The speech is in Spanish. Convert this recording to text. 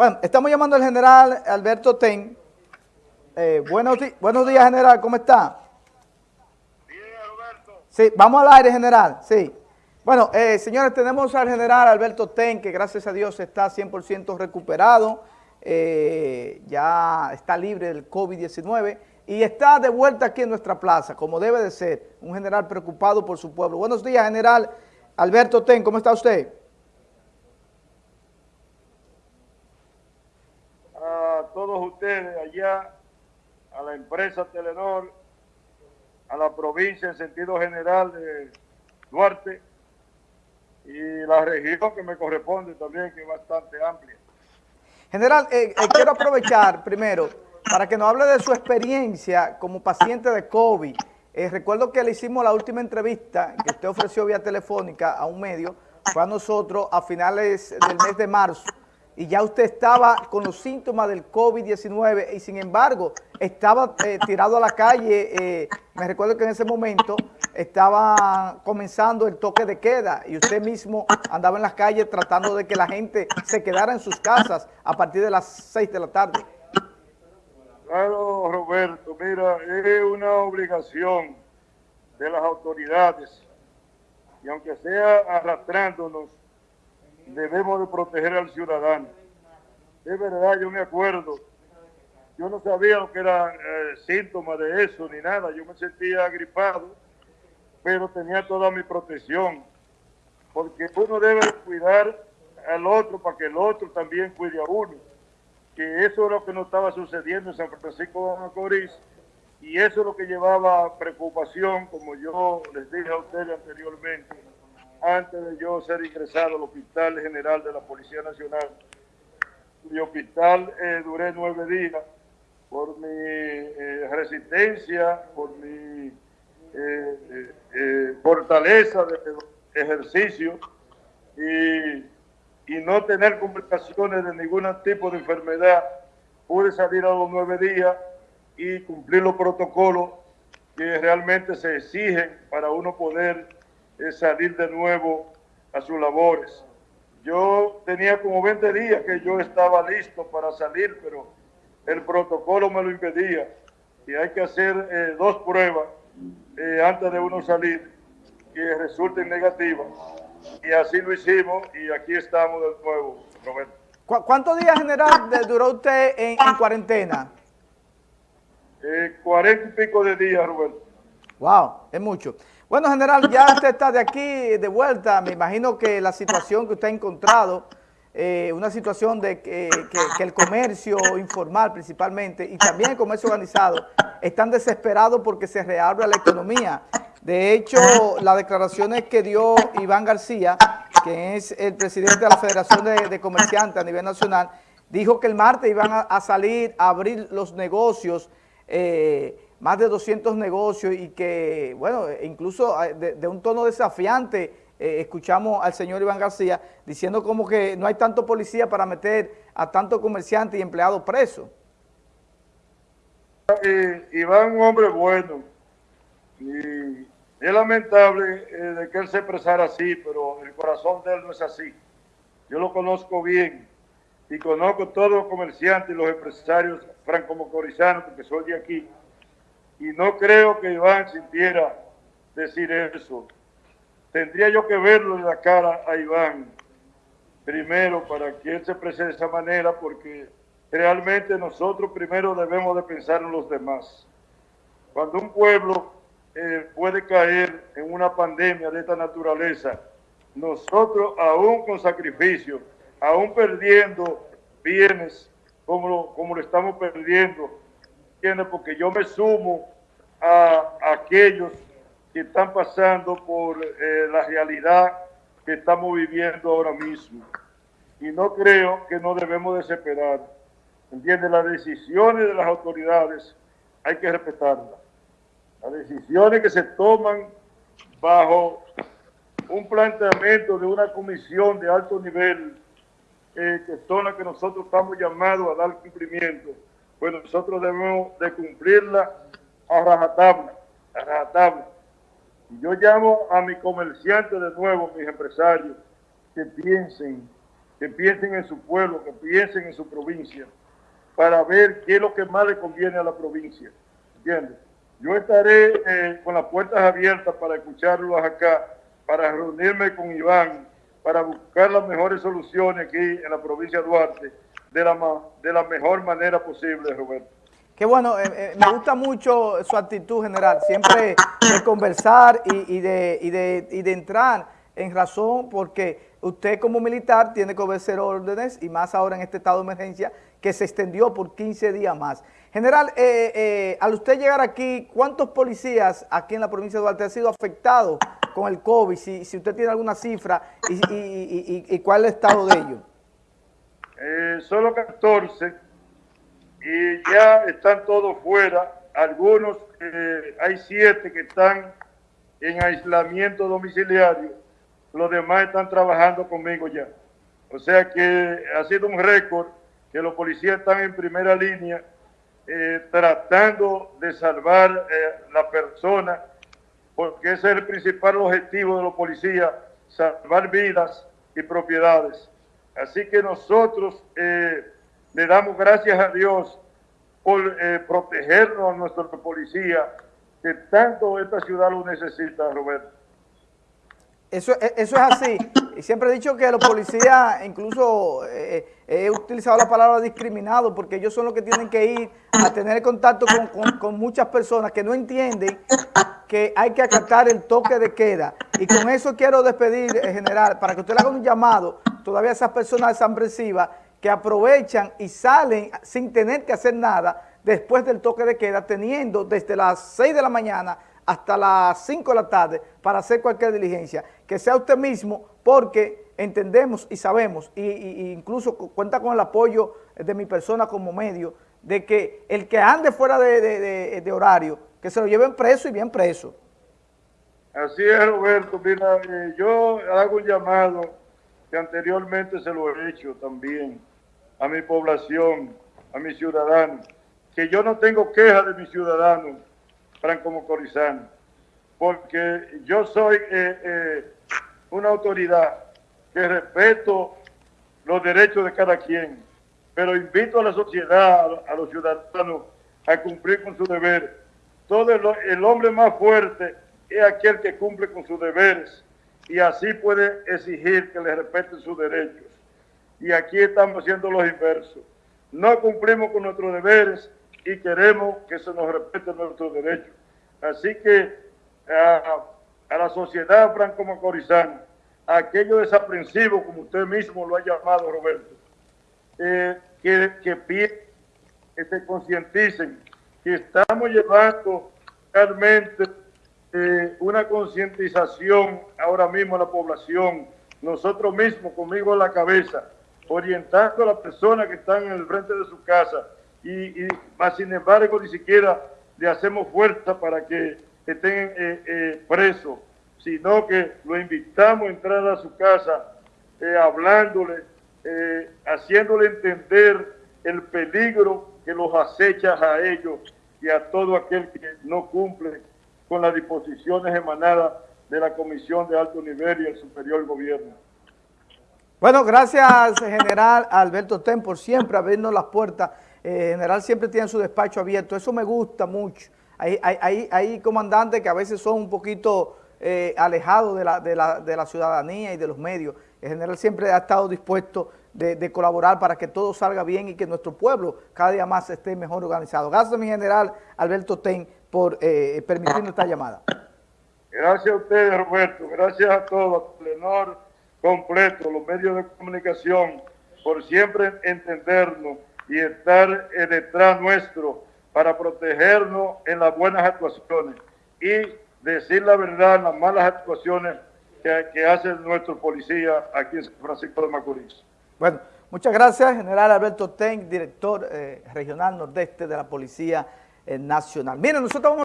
Bueno, estamos llamando al general Alberto Ten. Eh, buenos, buenos días, general, ¿cómo está? Bien, Alberto. Sí, vamos al aire, general, sí. Bueno, eh, señores, tenemos al general Alberto Ten, que gracias a Dios está 100% recuperado, eh, ya está libre del COVID-19 y está de vuelta aquí en nuestra plaza, como debe de ser, un general preocupado por su pueblo. Buenos días, general Alberto Ten, ¿cómo está usted? A todos ustedes allá, a la empresa Telenor, a la provincia en sentido general de Duarte y la región que me corresponde también, que es bastante amplia. General, eh, eh, quiero aprovechar primero para que nos hable de su experiencia como paciente de COVID. Eh, recuerdo que le hicimos la última entrevista que usted ofreció vía telefónica a un medio, fue a nosotros a finales del mes de marzo, y ya usted estaba con los síntomas del COVID-19 y sin embargo estaba eh, tirado a la calle, eh, me recuerdo que en ese momento estaba comenzando el toque de queda y usted mismo andaba en las calles tratando de que la gente se quedara en sus casas a partir de las 6 de la tarde. Claro, Roberto, mira, es una obligación de las autoridades y aunque sea arrastrándonos, debemos de proteger al ciudadano. Es verdad, yo me acuerdo, yo no sabía lo que era eh, síntoma de eso ni nada, yo me sentía agripado, pero tenía toda mi protección, porque uno debe cuidar al otro para que el otro también cuide a uno. Que eso es lo que no estaba sucediendo en San Francisco de Macorís. Y eso es lo que llevaba preocupación, como yo les dije a ustedes anteriormente, antes de yo ser ingresado al Hospital General de la Policía Nacional. Mi hospital eh, duré nueve días por mi eh, resistencia, por mi eh, fortaleza de ejercicio y y no tener complicaciones de ningún tipo de enfermedad, pude salir a los nueve días y cumplir los protocolos que realmente se exigen para uno poder eh, salir de nuevo a sus labores. Yo tenía como 20 días que yo estaba listo para salir, pero el protocolo me lo impedía. Y hay que hacer eh, dos pruebas eh, antes de uno salir que resulten negativas y así lo hicimos y aquí estamos de nuevo, Roberto. ¿Cuántos días, general, duró usted en, cuarentena? Eh, cuarenta y pico de días, Roberto. Wow, es mucho. Bueno, general, ya usted está de aquí, de vuelta. Me imagino que la situación que usted ha encontrado, eh, una situación de que, el comercio informal principalmente y también el comercio organizado están desesperados porque se reabra la economía. De hecho, las declaraciones que dio Iván García, que es el presidente de la Federación de, Comerciantes a nivel nacional, dijo que el martes iban a, salir a abrir los negocios, eh, más de 200 negocios y que, bueno, incluso eh, de, un tono desafiante eh, escuchamos al señor Iván García diciendo como que no hay tanto policía para meter a tanto comerciante y empleado preso. Iván un hombre bueno, y es lamentable eh, de que él se expresara así, pero el corazón de él no es así. Yo lo conozco bien y conozco todos los comerciantes y los empresarios franco-mocorizanos que soy de aquí. Y no creo que Iván sintiera decir eso. Tendría yo que verlo en la cara a Iván primero para que él se exprese de esa manera porque realmente nosotros primero debemos de pensar en los demás. Cuando un pueblo eh, puede caer en una pandemia de esta naturaleza, nosotros aún con sacrificio, aún perdiendo bienes como lo, como lo estamos perdiendo, porque yo me sumo a, aquellos que están pasando por eh, la realidad que estamos viviendo ahora mismo. Y no creo que no debemos desesperar. ¿Entiendes? Las decisiones de las autoridades hay que respetarlas las decisiones que se toman bajo un planteamiento de una comisión de alto nivel, eh, que son las que nosotros estamos llamados a dar cumplimiento, pues nosotros debemos de cumplirla a rajatabla, rajatabla. Yo llamo a mis comerciantes de nuevo, mis empresarios, que piensen que piensen en su pueblo, que piensen en su provincia, para ver qué es lo que más le conviene a la provincia. ¿Entiendes? Yo estaré eh, con las puertas abiertas para escucharlos acá, para reunirme con Iván, para buscar las mejores soluciones aquí en la provincia de Duarte, de la, de la mejor manera posible, Roberto. Qué bueno, eh, eh, me gusta mucho su actitud general, siempre de conversar y, de, y, de, y de entrar en razón porque usted como militar tiene que obedecer órdenes y más ahora en este estado de emergencia que se extendió por 15 días más. General, eh, eh, al usted llegar aquí, ¿cuántos policías aquí en la provincia de Duarte han sido afectados con el COVID? Si, usted tiene alguna cifra y, y, y, cuál es el estado de ellos. Eh, solo 14 y ya están todos fuera. Algunos, hay siete que están en aislamiento domiciliario. Los demás están trabajando conmigo ya. O sea que ha sido un récord que los policías están en primera línea eh, tratando de salvar eh, la persona, porque ese es el principal objetivo de los policías, salvar vidas y propiedades. Así que nosotros eh, le damos gracias a Dios por protegernos a nuestros policías, que tanto esta ciudad lo necesita, Roberto. Eso, e, es así. Siempre he dicho que los policías, incluso eh, eh, he utilizado la palabra discriminado, porque ellos son los que tienen que ir a tener contacto con, muchas personas que no entienden que hay que acatar el toque de queda. Y con eso quiero despedir, en eh, general, para que usted le haga un llamado todavía a esas personas desampresivas que aprovechan y salen sin tener que hacer nada después del toque de queda, teniendo desde las 6 de la mañana hasta las 5 de la tarde para hacer cualquier diligencia. Que sea usted mismo porque entendemos y sabemos, y, incluso cuenta con el apoyo de mi persona como medio, de que el que ande fuera de, horario, que se lo lleven preso y bien preso. Así es, Roberto. Mira, eh, yo hago un llamado que anteriormente se lo he hecho también a mi población, a mis ciudadanos, que yo no tengo queja de mis ciudadanos, Franco Mocorizano, porque yo soy eh, eh, una autoridad que respeto los derechos de cada quien, pero invito a la sociedad, a los ciudadanos, a cumplir con su deber. Todo el, hombre más fuerte es aquel que cumple con sus deberes y así puede exigir que le respeten sus derechos. Y aquí estamos haciendo los inversos. No cumplimos con nuestros deberes y queremos que se nos respeten nuestros derechos. Así que a, la sociedad franco-macorizana, a aquellos desaprensivos, como usted mismo lo ha llamado, Roberto, eh, que, que, que se concienticen que estamos llevando realmente eh, una concientización ahora mismo a la población, nosotros mismos, conmigo en la cabeza, orientando a las personas que están en el frente de su casa y, y más sin embargo ni siquiera le hacemos fuerza para que estén eh, eh, presos, sino que lo invitamos a entrar a su casa eh, hablándole, haciéndole entender el peligro que los acecha a ellos y a todo aquel que no cumple con las disposiciones emanadas de la Comisión de Alto Nivel y el Superior Gobierno. Bueno, gracias, General Alberto Ten, por siempre abrirnos las puertas eh, general siempre tiene su despacho abierto, eso me gusta mucho. Hay, hay, comandantes que a veces son un poquito eh, alejados de la, de, la, de la, ciudadanía y de los medios. El general siempre ha estado dispuesto de, colaborar para que todo salga bien y que nuestro pueblo cada día más esté mejor organizado. Gracias, mi general Alberto Ten, por eh, permitirnos esta llamada. Gracias a ustedes, Roberto. Gracias a todos, Telenor completo, los medios de comunicación, por siempre entendernos y estar eh, detrás nuestro para protegernos en las buenas actuaciones y decir la verdad en las malas actuaciones que, que hace nuestro policía aquí en San Francisco de Macorís. Bueno, muchas gracias, General Alberto Ten, director eh, regional nordeste de la Policía eh, Nacional. Miren, nosotros vamos